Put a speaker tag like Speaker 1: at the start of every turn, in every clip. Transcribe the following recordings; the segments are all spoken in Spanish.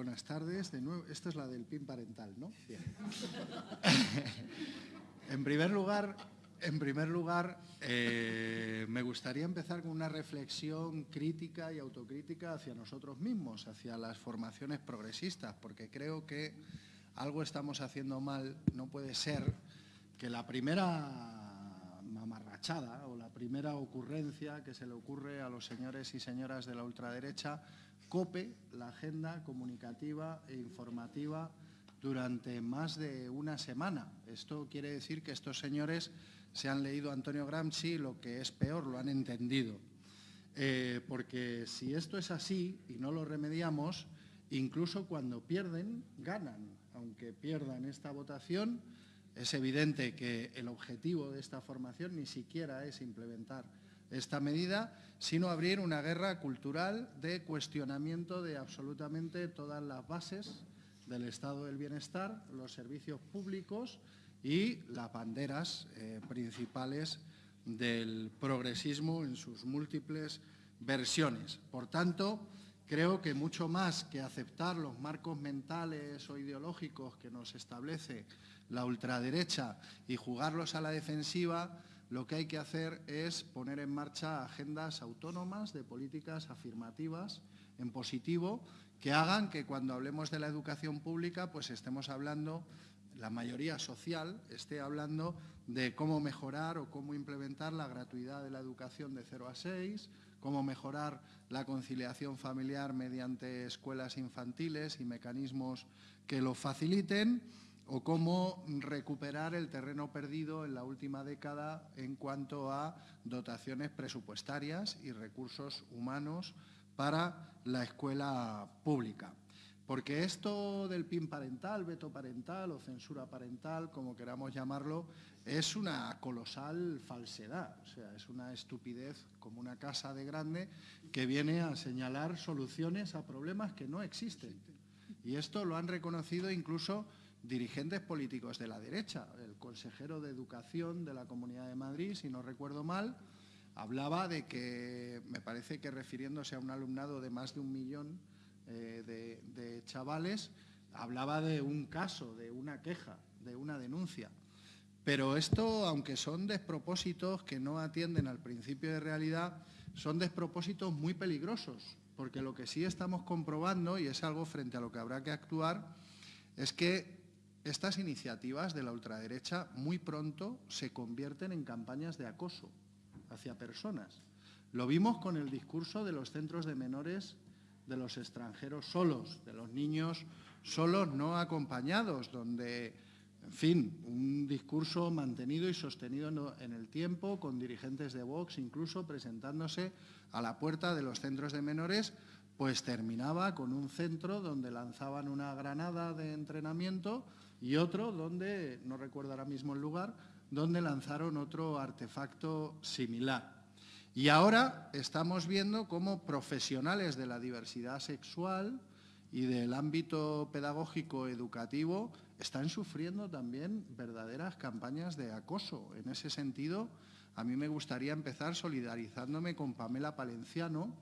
Speaker 1: buenas tardes. De nuevo, esta es la del PIN parental, ¿no? Bien. en primer lugar, en primer lugar eh, me gustaría empezar con una reflexión crítica y autocrítica hacia nosotros mismos, hacia las formaciones progresistas, porque creo que algo estamos haciendo mal. No puede ser que la primera o la primera ocurrencia que se le ocurre a los señores y señoras de la ultraderecha cope la agenda comunicativa e informativa durante más de una semana. Esto quiere decir que estos señores se han leído Antonio Gramsci, lo que es peor, lo han entendido. Eh, porque si esto es así y no lo remediamos, incluso cuando pierden, ganan. Aunque pierdan esta votación, es evidente que el objetivo de esta formación ni siquiera es implementar esta medida, sino abrir una guerra cultural de cuestionamiento de absolutamente todas las bases del estado del bienestar, los servicios públicos y las banderas eh, principales del progresismo en sus múltiples versiones. Por tanto, creo que mucho más que aceptar los marcos mentales o ideológicos que nos establece la ultraderecha y jugarlos a la defensiva, lo que hay que hacer es poner en marcha agendas autónomas de políticas afirmativas en positivo que hagan que cuando hablemos de la educación pública pues estemos hablando, la mayoría social esté hablando de cómo mejorar o cómo implementar la gratuidad de la educación de 0 a 6, cómo mejorar la conciliación familiar mediante escuelas infantiles y mecanismos que lo faciliten o cómo recuperar el terreno perdido en la última década en cuanto a dotaciones presupuestarias y recursos humanos para la escuela pública. Porque esto del PIN parental, veto parental o censura parental, como queramos llamarlo, es una colosal falsedad, o sea, es una estupidez como una casa de grande que viene a señalar soluciones a problemas que no existen. Y esto lo han reconocido incluso dirigentes políticos de la derecha. El consejero de Educación de la Comunidad de Madrid, si no recuerdo mal, hablaba de que, me parece que refiriéndose a un alumnado de más de un millón eh, de, de chavales, hablaba de un caso, de una queja, de una denuncia. Pero esto, aunque son despropósitos que no atienden al principio de realidad, son despropósitos muy peligrosos, porque lo que sí estamos comprobando, y es algo frente a lo que habrá que actuar, es que estas iniciativas de la ultraderecha muy pronto se convierten en campañas de acoso hacia personas. Lo vimos con el discurso de los centros de menores de los extranjeros solos, de los niños solos no acompañados, donde, en fin, un discurso mantenido y sostenido en el tiempo, con dirigentes de Vox incluso presentándose a la puerta de los centros de menores, pues terminaba con un centro donde lanzaban una granada de entrenamiento y otro donde, no recuerdo ahora mismo el lugar, donde lanzaron otro artefacto similar. Y ahora estamos viendo cómo profesionales de la diversidad sexual y del ámbito pedagógico educativo están sufriendo también verdaderas campañas de acoso. En ese sentido, a mí me gustaría empezar solidarizándome con Pamela Palenciano,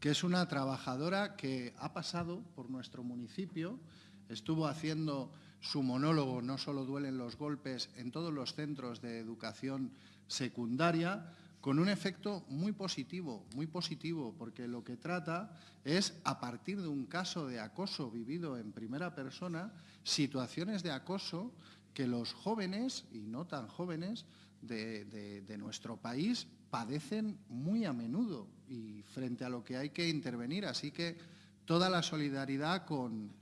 Speaker 1: que es una trabajadora que ha pasado por nuestro municipio Estuvo haciendo su monólogo No solo duelen los golpes en todos los centros de educación secundaria con un efecto muy positivo, muy positivo, porque lo que trata es, a partir de un caso de acoso vivido en primera persona, situaciones de acoso que los jóvenes, y no tan jóvenes, de, nuestro país padecen muy a menudo y frente a lo que hay que intervenir. Así que toda la solidaridad con,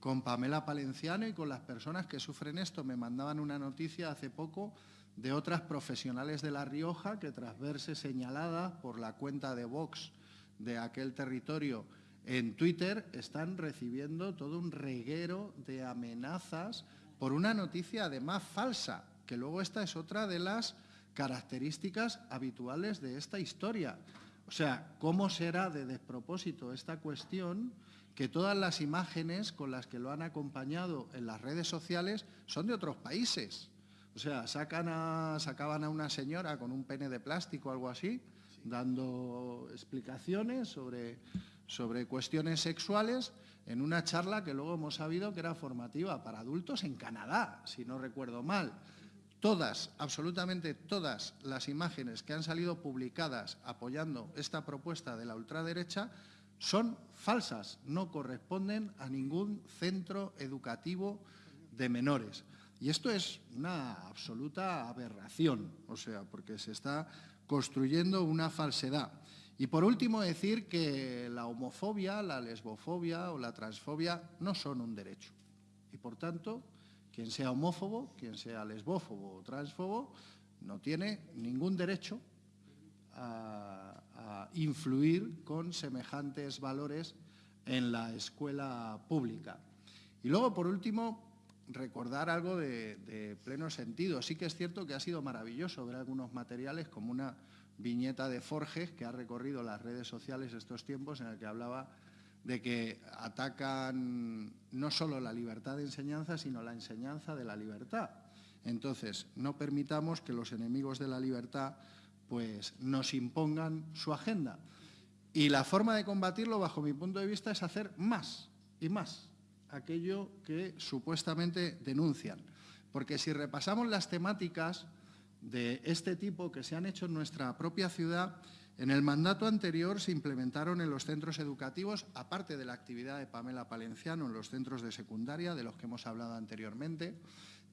Speaker 1: con Pamela Palenciano y con las personas que sufren esto. Me mandaban una noticia hace poco de otras profesionales de La Rioja que tras verse señaladas por la cuenta de Vox de aquel territorio en Twitter están recibiendo todo un reguero de amenazas por una noticia además falsa, que luego esta es otra de las características habituales de esta historia. O sea, ¿cómo será de despropósito esta cuestión que todas las imágenes con las que lo han acompañado en las redes sociales son de otros países. O sea, sacan a, sacaban a una señora con un pene de plástico o algo así, dando explicaciones sobre, sobre cuestiones sexuales en una charla que luego hemos sabido que era formativa para adultos en Canadá, si no recuerdo mal. Todas, absolutamente todas las imágenes que han salido publicadas apoyando esta propuesta de la ultraderecha son falsas, no corresponden a ningún centro educativo de menores. Y esto es una absoluta aberración, o sea, porque se está construyendo una falsedad. Y por último decir que la homofobia, la lesbofobia o la transfobia no son un derecho. Y por tanto, quien sea homófobo, quien sea lesbófobo o transfobo, no tiene ningún derecho a, influir con semejantes valores en la escuela pública. Y luego, por último, recordar algo de, de, pleno sentido. Sí que es cierto que ha sido maravilloso ver algunos materiales como una viñeta de Forges que ha recorrido las redes sociales estos tiempos en el que hablaba de que atacan no solo la libertad de enseñanza, sino la enseñanza de la libertad. Entonces, no permitamos que los enemigos de la libertad pues, nos impongan su agenda. Y la forma de combatirlo, bajo mi punto de vista, es hacer más y más aquello que supuestamente denuncian. Porque si repasamos las temáticas de este tipo que se han hecho en nuestra propia ciudad, en el mandato anterior se implementaron en los centros educativos, aparte de la actividad de Pamela Palenciano en los centros de secundaria, de los que hemos hablado anteriormente,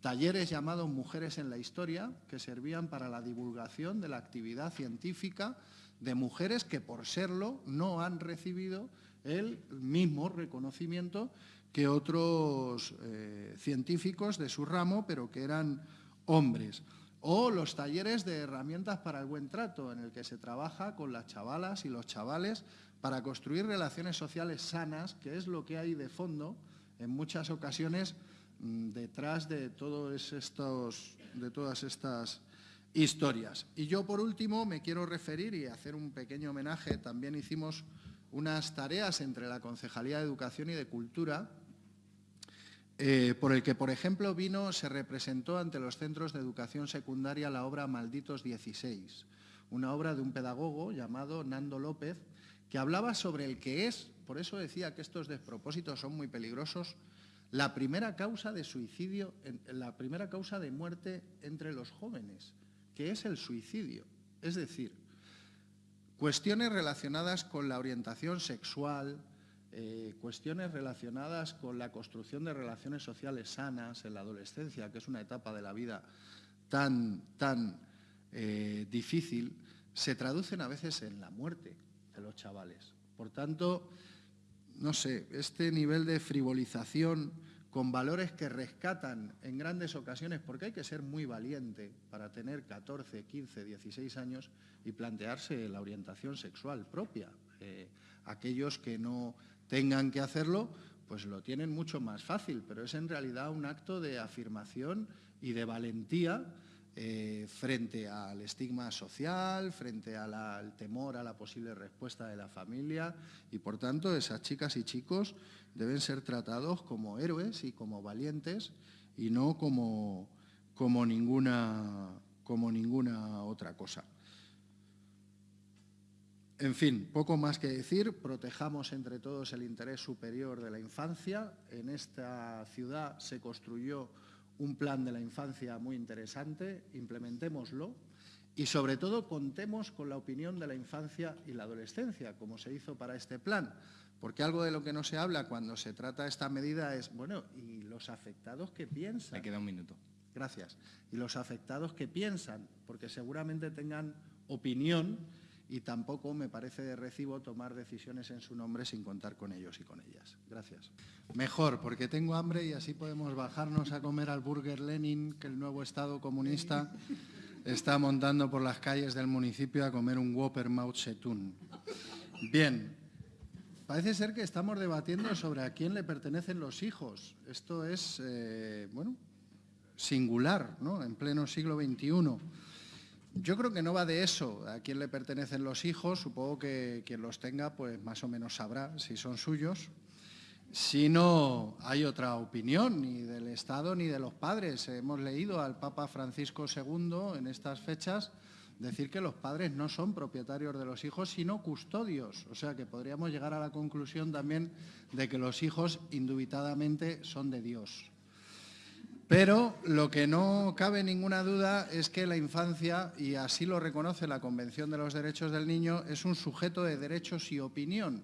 Speaker 1: talleres llamados Mujeres en la Historia, que servían para la divulgación de la actividad científica de mujeres que, por serlo, no han recibido el mismo reconocimiento que otros eh, científicos de su ramo, pero que eran hombres. O los talleres de herramientas para el buen trato, en el que se trabaja con las chavalas y los chavales para construir relaciones sociales sanas, que es lo que hay de fondo en muchas ocasiones detrás de, todos estos, de todas estas historias. Y yo, por último, me quiero referir y hacer un pequeño homenaje. También hicimos unas tareas entre la Concejalía de Educación y de Cultura eh, por el que, por ejemplo, vino, se representó ante los centros de educación secundaria la obra Malditos 16, una obra de un pedagogo llamado Nando López, que hablaba sobre el que es, por eso decía que estos despropósitos son muy peligrosos, la primera causa de suicidio, la primera causa de muerte entre los jóvenes, que es el suicidio. Es decir, cuestiones relacionadas con la orientación sexual, eh, cuestiones relacionadas con la construcción de relaciones sociales sanas en la adolescencia, que es una etapa de la vida tan, tan eh, difícil, se traducen a veces en la muerte de los chavales. Por tanto, no sé, este nivel de frivolización con valores que rescatan en grandes ocasiones, porque hay que ser muy valiente para tener 14, 15, 16 años y plantearse la orientación sexual propia. Eh, aquellos que no tengan que hacerlo, pues lo tienen mucho más fácil, pero es en realidad un acto de afirmación y de valentía eh, frente al estigma social, frente al temor a la posible respuesta de la familia y, por tanto, esas chicas y chicos deben ser tratados como héroes y como valientes y no como, como, ninguna, como ninguna otra cosa. En fin, poco más que decir, protejamos entre todos el interés superior de la infancia. En esta ciudad se construyó un plan de la infancia muy interesante, implementémoslo y sobre todo contemos con la opinión de la infancia y la adolescencia, como se hizo para este plan, porque algo de lo que no se habla cuando se trata esta medida es, bueno, ¿y los afectados qué piensan?
Speaker 2: Me queda un minuto.
Speaker 1: Gracias. ¿Y los afectados qué piensan? Porque seguramente tengan opinión y tampoco me parece de recibo tomar decisiones en su nombre sin contar con ellos y con ellas. Gracias. Mejor, porque tengo hambre y así podemos bajarnos a comer al Burger Lenin que el nuevo Estado comunista está montando por las calles del municipio a comer un Whopper Mao Zedong. Bien, parece ser que estamos debatiendo sobre a quién le pertenecen los hijos. Esto es, eh, bueno, singular, ¿no?, en pleno siglo XXI. Yo creo que no va de eso, a quién le pertenecen los hijos, supongo que quien los tenga pues más o menos sabrá si son suyos. Si no hay otra opinión, ni del Estado ni de los padres. Hemos leído al Papa Francisco II en estas fechas decir que los padres no son propietarios de los hijos, sino custodios. O sea que podríamos llegar a la conclusión también de que los hijos indubitadamente son de Dios. Pero lo que no cabe ninguna duda es que la infancia, y así lo reconoce la Convención de los Derechos del Niño, es un sujeto de derechos y opinión.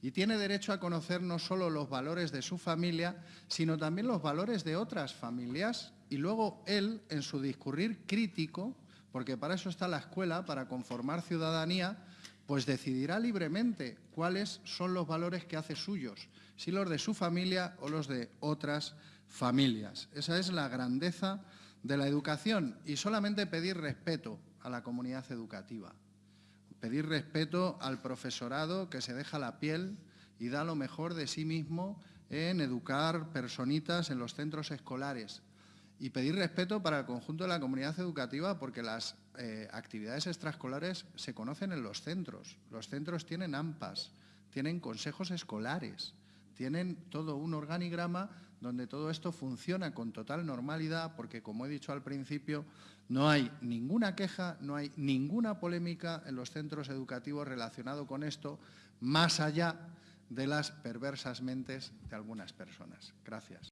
Speaker 1: Y tiene derecho a conocer no solo los valores de su familia, sino también los valores de otras familias. Y luego él, en su discurrir crítico, porque para eso está la escuela, para conformar ciudadanía, pues decidirá libremente cuáles son los valores que hace suyos, si los de su familia o los de otras familias familias. Esa es la grandeza de la educación y solamente pedir respeto a la comunidad educativa, pedir respeto al profesorado que se deja la piel y da lo mejor de sí mismo en educar personitas en los centros escolares y pedir respeto para el conjunto de la comunidad educativa porque las eh, actividades extraescolares se conocen en los centros. Los centros tienen AMPAs, tienen consejos escolares, tienen todo un organigrama donde todo esto funciona con total normalidad, porque como he dicho al principio, no hay ninguna queja, no hay ninguna polémica en los centros educativos relacionado con esto, más allá de las perversas mentes de algunas personas. Gracias.